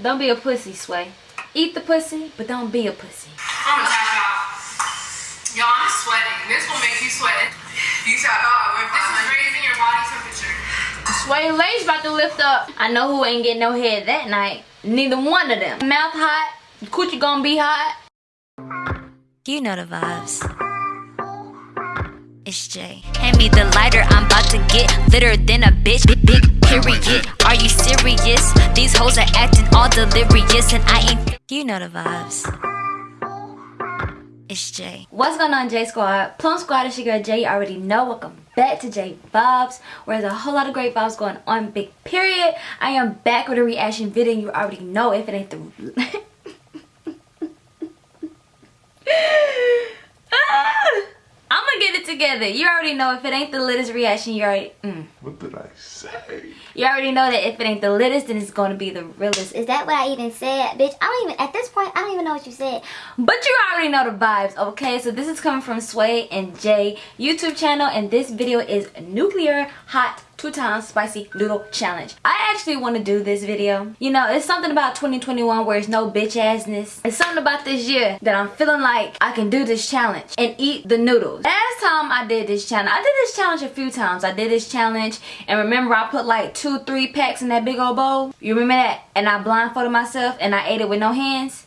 Don't be a pussy, Sway. Eat the pussy, but don't be a pussy. I'm gonna tap out. Y'all, I'm sweating. This will make you sweat. You tap out. This is raising your body temperature. Sway and Lay's about to lift up. I know who ain't getting no head that night. Neither one of them. Mouth hot, coochie gonna be hot. You know the vibes. It's Jay. Hand me the lighter, I'm about to get litter than a bitch. Big, big period. Are you serious? These hoes are acting all delirious, and I ain't. You know the vibes. It's Jay. What's going on, J Squad? Plum Squad, it's your girl Jay. You already know. Welcome back to J Vibes, where there's a whole lot of great vibes going on. Big period. I am back with a reaction video. You already know if it ain't the. I'm gonna get it. You already know if it ain't the latest reaction, you already. Mm. What did I say? You already know that if it ain't the latest, then it's gonna be the realest. Is that what I even said? Bitch, I don't even, at this point, I don't even know what you said. But you already know the vibes, okay? So this is coming from Sway and Jay YouTube channel, and this video is Nuclear Hot two times spicy noodle challenge. I actually want to do this video. You know it's something about 2021 where it's no bitch assness it's something about this year that i'm feeling like i can do this challenge and eat the noodles. Last time i did this challenge i did this challenge a few times. I did this challenge and remember i put like two three packs in that big old bowl? You remember that? And i blindfolded myself and i ate it with no hands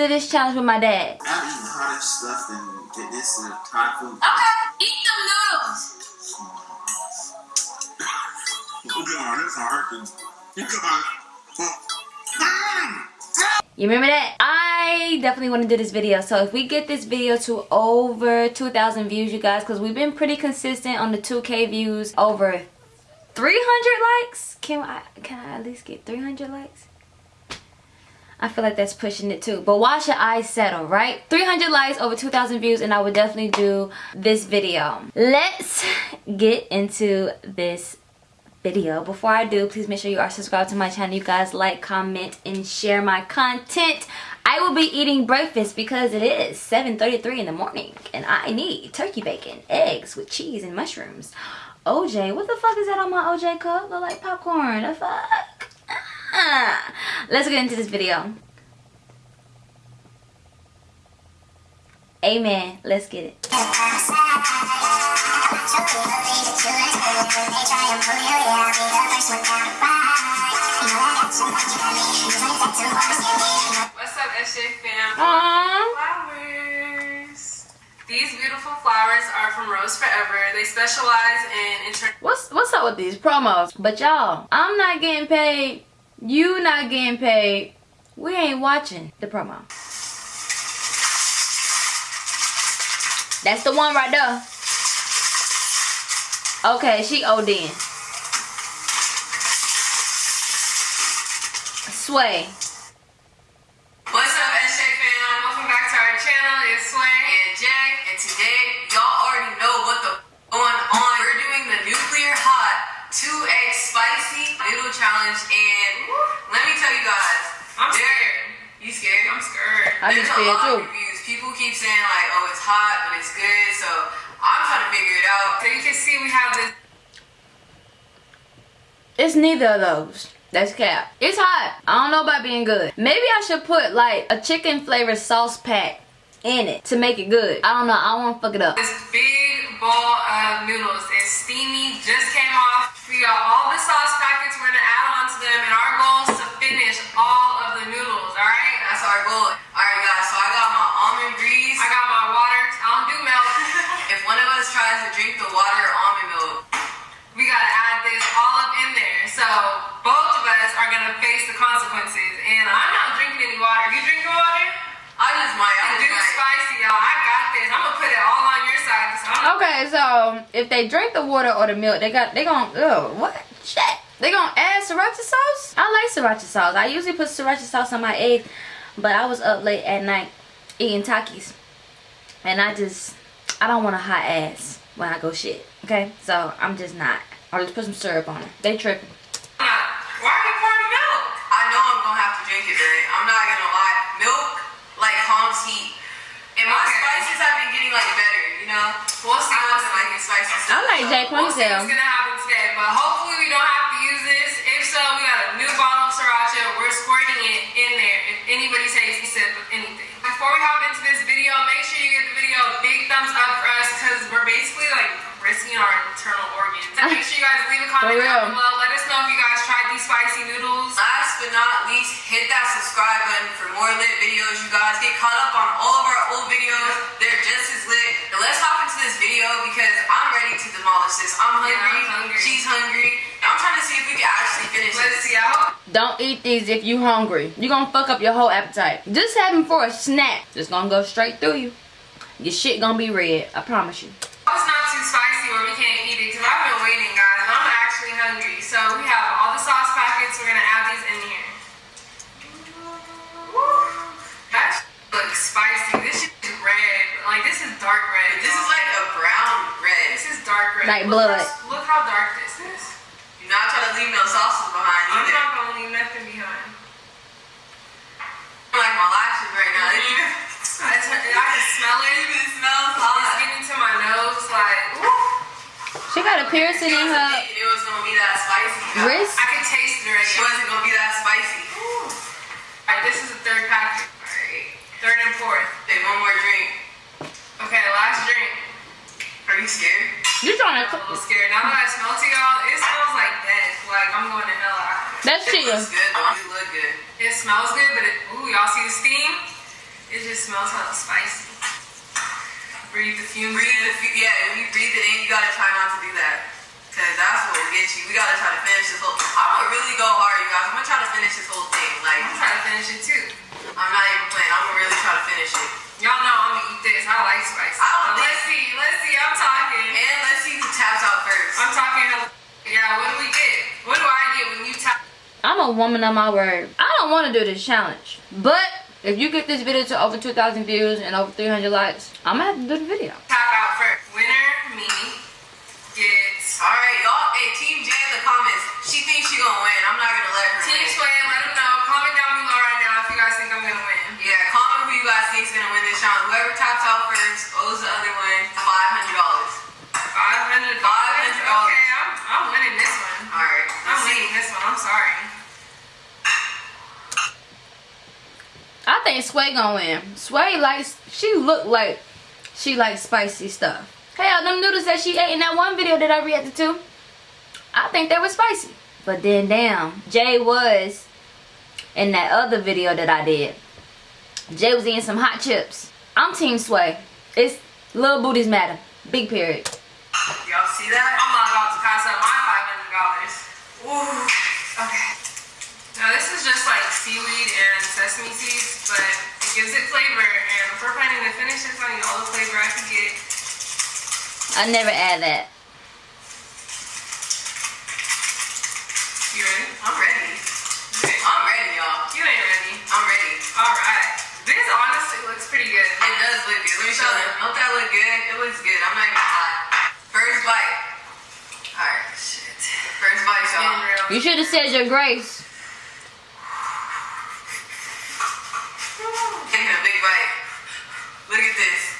did this challenge with my dad. I'm eating hotter stuff and get this is Thai food. Okay, eat them noodles. Oh, you remember that? I definitely want to do this video. So if we get this video to over 2,000 views, you guys, because we've been pretty consistent on the 2K views, over 300 likes. Can I, can I at least get 300 likes? I feel like that's pushing it too. But why should I settle, right? 300 likes, over 2,000 views, and I would definitely do this video. Let's get into this video. Before I do, please make sure you are subscribed to my channel. You guys like, comment, and share my content. I will be eating breakfast because it is 7.33 in the morning, and I need turkey bacon, eggs with cheese, and mushrooms. OJ, what the fuck is that on my OJ cup? Look like popcorn. The fuck? Ah. Let's get into this video amen let's get it What's up, SJ fam? Aww. Flowers. These beautiful flowers are from Rose Forever. They specialize in what's what's up with these promos but y'all i'm not getting paid you not getting paid. We ain't watching the promo. That's the one right there. Okay she ODing sway 2x spicy noodle challenge, and let me tell you guys, I'm scared. You scared? I'm scared. I be There's scared a lot too. of reviews. People keep saying like, oh, it's hot, but it's good. So I'm trying to figure it out. So you can see we have this It's neither of those. That's cap. It's hot. I don't know about being good. Maybe I should put like a chicken flavored sauce pack in it to make it good. I don't know. I don't want to fuck it up. This big bowl of noodles. It's steamy, just came off. We got all the sauce packets we're gonna add on to them, and our goal is to finish all of the noodles, alright? That's our goal. Alright guys, so I got my almond grease, I got my water. I don't to drink the water almond milk. We gotta add this all up in there. So both of us are gonna face the consequences. And I'm not drinking any water. You drinking water? I just might. I do might. spicy, y'all. I got this. I'm gonna put it all on your side. 'cause I'm Okay, so if they drink the water or the milk, they got they gon' oh what shit. They gonna add sriracha sauce? I like sriracha sauce. I usually put sriracha sauce on my eggs, but I was up late at night eating Takis, and I just I don't want a hot ass when I go shit. Okay, so I'm just not. I'll just put some syrup on it. They tripping. not. Why are you pouring milk? I know I'm gonna have to drink it, right? I'm not gonna lie. Milk like calms heat, and my Okay. spices have been getting like better. You know, We'll see I wasn't liking spicy I stuff. like Jake We'll what's gonna happen today, but hopefully we don't have to use this. If so, we got a new bottle of sriracha. We're squirting it in there. If anybody takes a sip of anything. Before we hop into this video, make sure you give the video a big thumbs up for us because we're basically like risking our internal organs. And make sure you guys leave a comment down below. Let us know if you guys tried these spicy noodles. Last but not least, hit that subscribe button for more lit videos. You guys get caught up on all of our old videos. They're just as lit. Now let's hop into this video because I'm ready to demolish this. I'm hungry. Yeah, I'm hungry. She's hungry. I'm trying to see if we can actually finish Let's see. I Don't eat these if you hungry. You're gonna fuck up your whole appetite. Just have them for a snack. Just gonna go straight through you. Your shit gonna be red. I promise you. it's not too spicy where we can't eat it because I've been waiting, guys. and I'm actually hungry. So we have all the sauce packets. We're gonna add these in here. That looks spicy. This shit is red. Like this is dark red. This is like a brown red. this is dark red. Like Look blood. how- Look how dark this is. Do not try to leave no sauces behind I'm either. not gonna leave nothing behind. like my lashes right now. It even, I, t- I can smell it it. even smells It's hot. getting to my nose. Like, woo. She got a piercing in her It was gonna be that spicy. wrist. I can taste it already. She wasn't gonna be that spicy. Alright, this is the third packet. Alright. Third and fourth. Take one more drink. Okay, last drink. Are you scared? You trying I'm a to? little scared. Now that I smell to y'all, it smells like death. Like I'm going to hell after. That's It chill. looks good though. It look good. It smells good, but it, ooh, y'all see the steam? It just smells hella spicy. Breathe the fumes Breathe in. the fu- yeah, when you breathe it in, you gotta try not to do that. Cause that's what will get you. We gotta try to finish this whole I'm gonna really go hard, you guys. I'm gonna try to finish this whole thing. Like I'm trying to finish it too. I'm not even playing. I'm gonna really try to finish it. Y'all know I'm gonna eat this. I like spicy. I don't think- let's see. Let's see. I'm talking. And let's see who taps out first. I'm talking hella. Yeah, what do we get? What do I get when you tap? I'm a woman of my word. I don't want to do this challenge, but if you get this video to over 2,000 views and over 300 likes, I'm gonna have to do the video. Tap out first. Winner, me, gets. Alright, y'all. Sway gonna. Sway likes, she look like she likes spicy stuff. Hell, them noodles that she ate in that one video that I reacted to, I think they were spicy. But then damn, Jay was in that other video that I did. Jay was eating some hot chips. I'm team Sway. It's little booties matter. Big period. Y'all see that? I'm not about to pass up my five hundred dollars. Ooh. Okay. Now this is just like seaweed and sesame seeds, but it gives it flavor. And if we're planning to finish this, I need all the flavor I can get. I never add that. You ready? I'm ready. I'm ready, y'all. You ain't ready. I'm ready. All right. This honestly looks pretty good. It does look good. Let me show them. Don't that look good? It looks good. I'm not even gonna lie. First bite. Alright, shit. First bite, y'all. You should have said your grace. Bite. Look at this.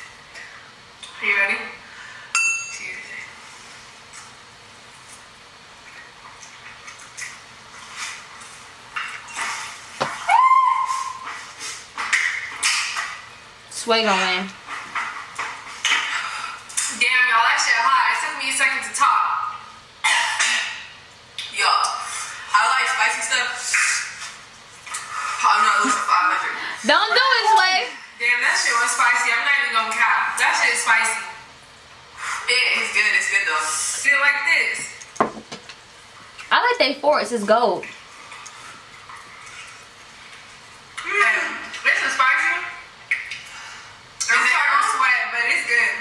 Are you ready? Cheers. Sway gonna win. Damn, y'all, that shit hot. It took me a second to talk. Y'all, I like spicy stuff. I'm not losing 500. Don't do it, Sway. Damn, that shit was spicy. I'm not even gonna cap. That shit is spicy. It is this. I like they forks. It's gold. Mm, this is spicy. I'm starting to sweat, but it's good.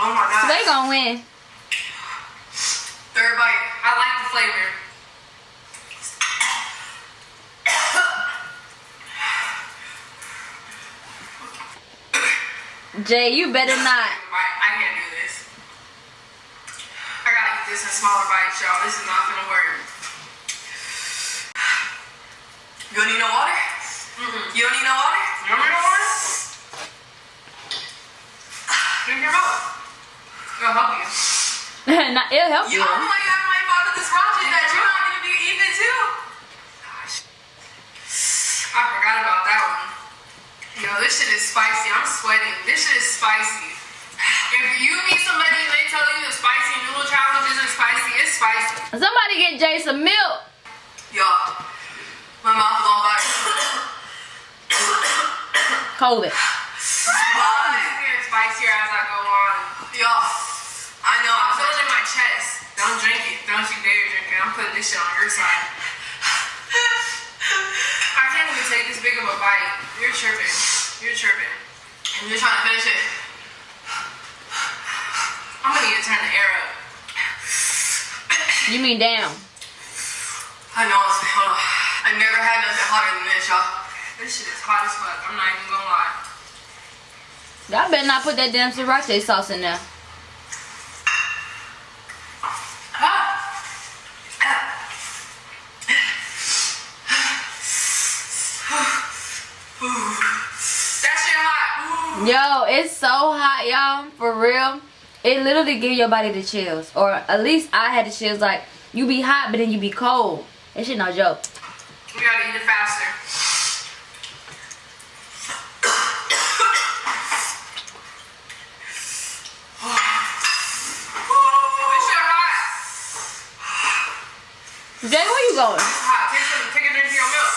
Oh my god. So they gonna win. Third bite. I like the flavor. Jay, you better not. I can't do this. I gotta eat this in smaller bites, y'all. This is not gonna work. You don't need no water? Mm-mm. You don't need no water? You don't need no water? Drink your milk. It'll help you. Nah, It'll help You you. know like I'm my father this project that you're not gonna be eating too. Gosh. I forgot about that one. Yo, this shit is spicy. I'm sweating. This shit is spicy. If you meet somebody and they tell you the spicy noodle challenge isn't spicy, it's spicy. Somebody get Jay some milk. Y'all, my mouth is on fire. COVID. Spicier as I go on. Y'all, I know, I'm feeling it in my chest. Don't drink it. Don't you dare drink it. I'm putting this shit on your side. I can't even take this big of a bite. You're tripping. You're tripping. And you're trying to finish it. I'm gonna need to turn the air up. You mean down? I know hold on. I never had nothing hotter than this, y'all. This shit is hot as fuck. I'm not even gonna lie. Y'all better not put that damn sriracha sauce in there. Ooh. Yo, it's so hot, y'all. For real. It literally give your body the chills. Or at least I had the chills. Like, you be hot, but then you be cold. That shit no joke. We gotta eat it faster. This shit hot. Jay, where you going? Hot. Take some. Take a drink of your milk.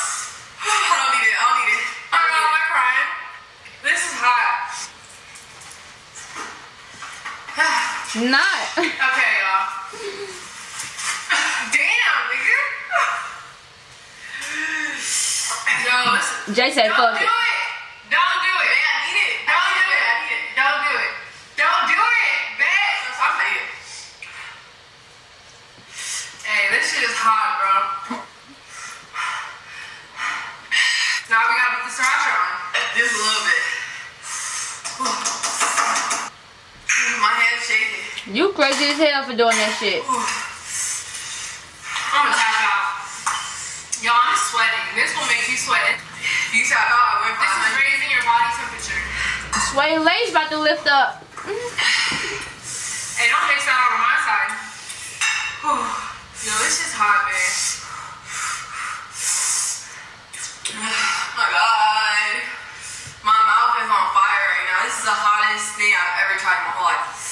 I don't need it. I don't need it. I don't know. Am I crying? This is hot. Not. Okay, y'all. Damn, nigga. Yo. Jay said fuck it. it. Don't do it. Man, I need it. Don't do it. I need it. Don't do it. Don't do it. Bitch. I'm it. Hey, this shit is hot, bro. Now we gotta put the sriracha on. Just a little bit. My hand's shaking. You crazy as hell for doing that shit. I'm gonna tap out. Y'all, I'm sweating. This will make you sweat. You tap out, I This is raising your body temperature. Sway Lay's about to lift up. Hey, don't mix that on my side. Whew. Yo, this is hot, man. Oh my god. My mouth is on fire right now. This is the hottest thing I've ever tried in my whole life.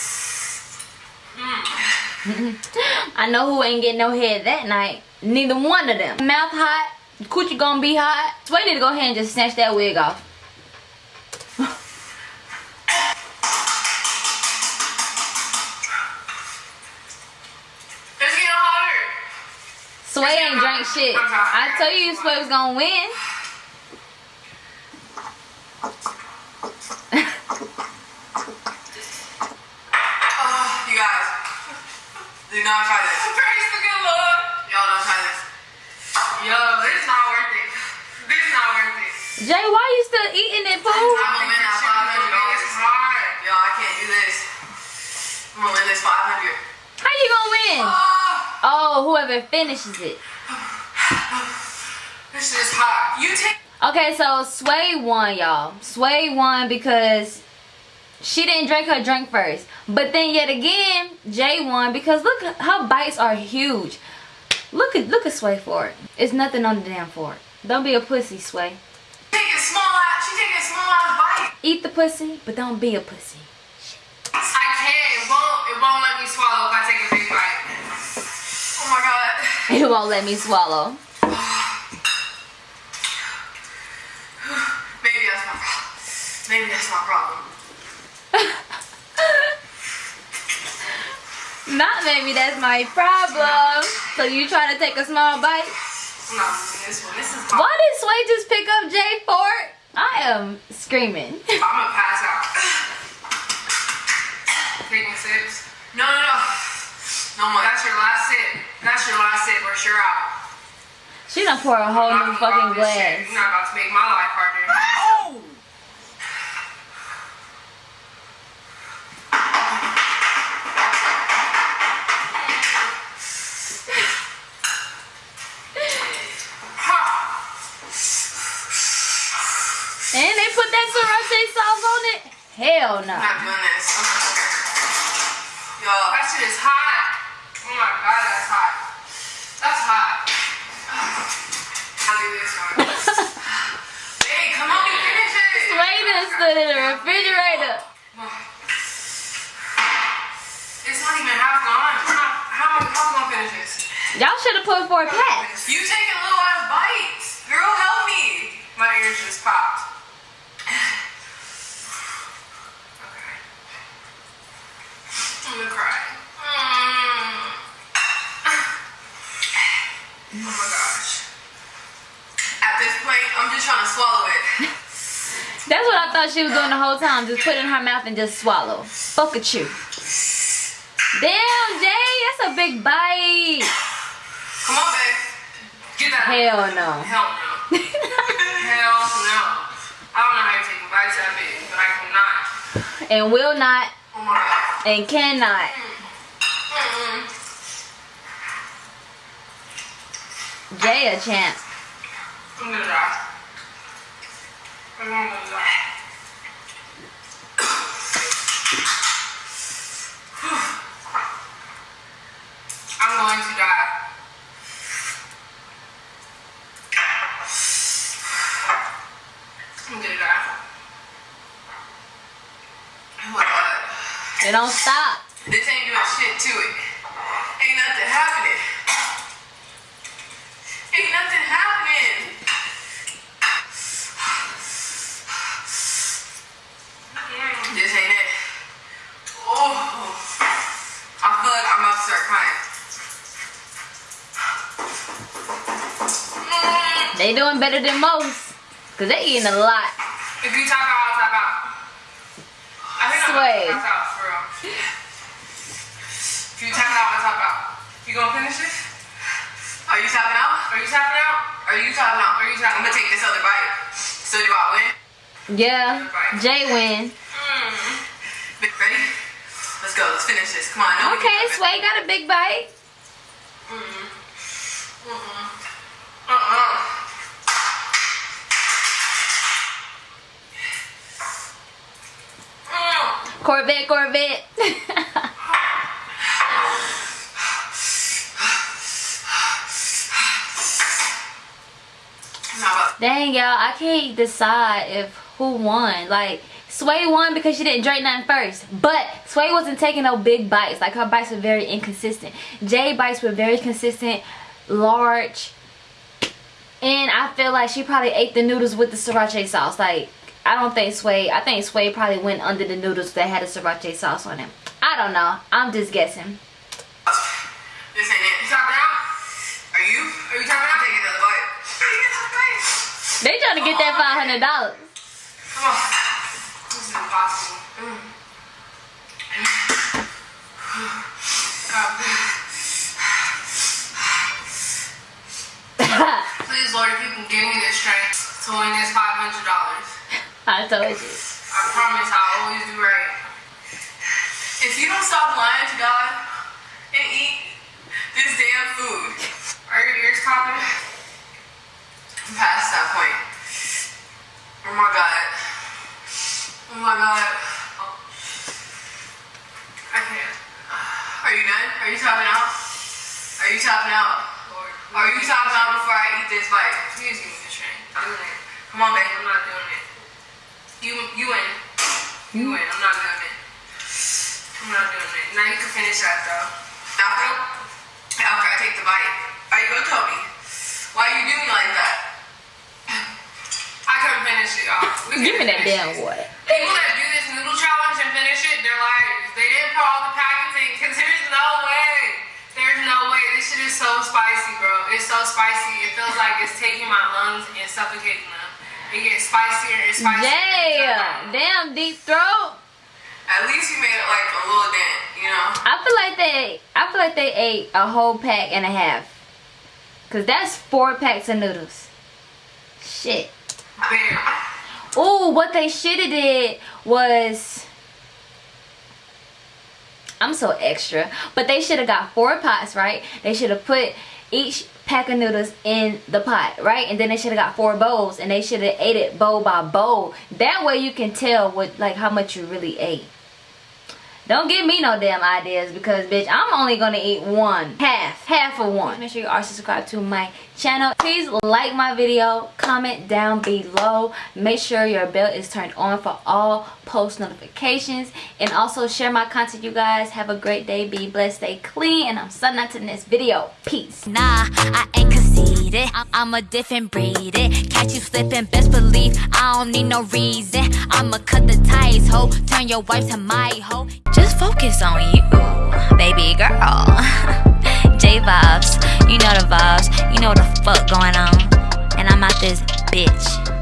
I know who ain't getting no head that night. Neither one of them. Mouth hot. Coochie gonna be hot. Sway need to go ahead and just snatch that wig off. It's getting hotter. Sway ain't drank shit. I told you Sway was gonna win. Oh, you guys. Do not try this. Praise the good Lord. Y'all don't try this. Yo, this is not worth it. This is not worth it. Jay, why you still eating it, I'm fool? gonna win that $500. It's hard. Yo, I can't do this. I'm gonna win this 500 How you gonna win? Oh, Oh, whoever finishes it. this shit is hot. You take. Okay, so Sway won, y'all. Sway won because she didn't drink her drink first. But then yet again, Jay won because look, her bites are huge. Look at look at Sway for it. It's nothing on the damn fork. Don't be a pussy, Sway. Taking small ass. She taking small ass bite. Eat the pussy, but don't be a pussy. I can't. It won't. It won't let me swallow if I take a big bite. Oh my god. It won't let me swallow. Maybe that's my problem. Maybe that's my problem. Not maybe that's my problem. So you try to take a small bite? I'm not losing this one. This is Why did Sway just pick up Jay Ford? I am screaming. I'm gonna pass out. Taking sips. No, no, no. No more. That's your last sip. That's your last sip, or you're out. She done pour a whole I'm new fucking about this shit. glass. You're not about to make my life harder. Ha! And they put that sriracha sauce on it? Hell no. I'm not doing this. Yo, that shit is hot. Oh my god, that's hot. That's hot. I'll do this one. hey, come on, you finish it. Sway done stood in the refrigerator. It's not even half gone. We're not, how am I how am I gonna finish this? Y'all should have put four packs. You taking little ass bites. Girl, help me. My ears just popped. Okay. I'm gonna cry. Mm. Oh my gosh. At this point, I'm just trying to swallow it. She was doing the whole time. Just put it in her mouth and just swallow. Fuck at you. Damn, Jay, that's a big bite. Come on, babe. Get that. Hell no. Hell no. Hell no. I don't know how you're taking bites that big, but I cannot. and will not Oh and cannot. Jay a champ. I'm gonna die. I'm gonna die. Going to die. I'm gonna die. Oh my god. It don't stop. This ain't doing shit to it. Ain't nothing happening. Ain't nothing happening. This ain't it. Oh. I feel like I'm about to start crying. Mm. They doing better than most. Cause they eating a lot. If you tap out, I'll tap out. I think Sway. I'm out for real. If you tap out, I'll out. You gonna finish this? Are you tapping out? Are you tapping out? Are you tapping out? Are you tapping? I'm gonna take this other bite. So do I win? Yeah. Jay win. Mm. Ready? Let's go. Let's finish this. Come on. I know we Okay, can do it. Sway got a big bite. Mm-mm. Mm-mm. Uh-uh. Mm. Corvette, Corvette. Dang, y'all, I can't decide if who won. Like, Sway won because she didn't drink nothing first. But Sway wasn't taking no big bites. Like, her bites were very inconsistent. Jay bites were very consistent, large. And I feel like she probably ate the noodles with the sriracha sauce. Like, I don't think Sway, I think Sway probably went under the noodles that had a sriracha sauce on them. I don't know. I'm just guessing. This ain't it. You tapping out? Are you? Are you tapping out? Take another bite. Take another bite. They trying to get that $500. Come on. This is impossible. Mm. God, please. Please, Lord, if you can give me the strength to win this $500. I told you. I promise I'll always do right. If you don't stop lying to God and eat this damn food, are your ears popping? I'm past that point. Oh my god. Oh my god. I can't. Are you done? Are you tapping out? Are you tapping out? Are you tapping out before I eat this bite? Please give me the train. I'm it. Come on, babe. I'm not doing it. You, you win. You win. I'm not doing it. I'm not doing it. Now you can finish that though. After, after I take the bite. Are you gonna tell me? Why you do me like that? I couldn't finish it, y'all. Give me that damn water. People that do this noodle challenge and finish it, they're like, They didn't put all the packaging because there's no way. There's no way. This shit is so spicy, bro. It's so spicy. It feels like it's taking my lungs and suffocating them. It gets spicier and spicier. Yeah, damn deep throat. At least you made it like a little dent, you know? I feel like they, I feel like they ate a whole pack and a half. Cause that's four packs of noodles. Shit. Oh, what they should have did was I'm so extra. But they should have got four pots, right? They should have put each pack of noodles in the pot, right? And then they should have got four bowls and they should have ate it bowl by bowl. That way you can tell what like how much you really ate. Don't give me no damn ideas because bitch, I'm only gonna eat one. Half. Half of one. Make sure you are subscribed to my channel. Please like my video. Comment down below. Make sure your bell is turned on for all post notifications. And also share my content you guys. Have a great day. Be blessed. Stay clean. And I'm signing out to the next video. Peace. Nah, I ain't conceited. I- I'm a different breed. It. Catch you slipping, best believe I don't need no reason. I'ma cut the ties, ho. Turn your wife to my hoe. Just focus on you, baby girl. J vibes, you know the vibes. You know the fuck going on. And I'm out this bitch.